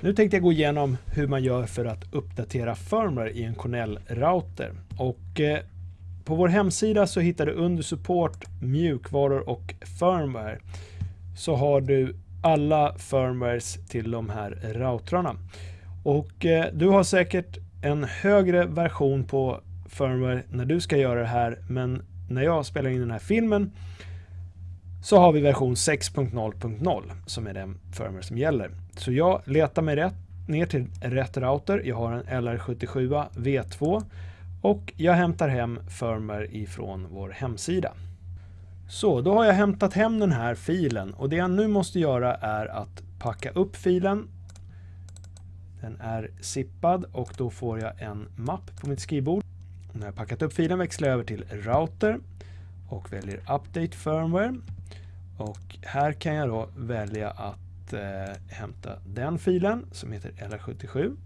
Nu tänkte jag gå igenom hur man gör för att uppdatera firmware i en Cornell-router. Och eh, på vår hemsida så hittar du under support, mjukvaror och firmware så har du alla firmwares till de här routrarna. Och eh, du har säkert en högre version på firmware när du ska göra det här men när jag spelar in den här filmen så har vi version 6.0.0 som är den firmware som gäller. Så jag letar mig rätt, ner till rätt router. Jag har en LR77 V2 och jag hämtar hem firmware ifrån vår hemsida. Så, då har jag hämtat hem den här filen och det jag nu måste göra är att packa upp filen. Den är zippad och då får jag en mapp på mitt skrivbord. När jag packat upp filen växlar jag över till router och väljer update firmware. Och här kan jag då välja att eh, hämta den filen som heter LR77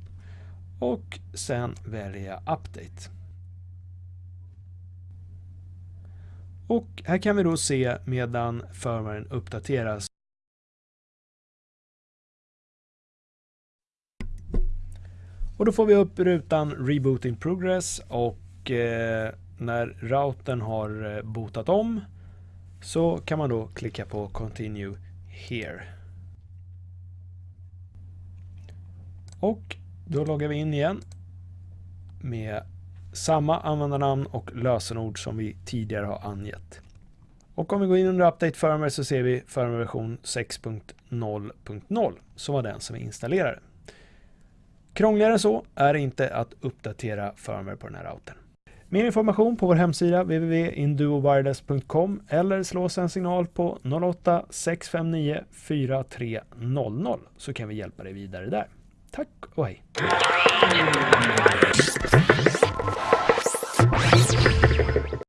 och sen välja update. Och här kan vi då se medan firmwaren uppdateras. Och då får vi upp rutan Reboot in Progress och eh, när routern har eh, botat om så kan man då klicka på Continue Here. Och då loggar vi in igen med samma användarnamn och lösenord som vi tidigare har angett. Och om vi går in under Update Firmware så ser vi firmware version 6.0.0 som var den som vi installerade. Krångligare än så är det inte att uppdatera firmware på den här routern. Mer information på vår hemsida www.induowireless.com eller slå oss en signal på 08 659 4300 så kan vi hjälpa dig vidare där. Tack och hej!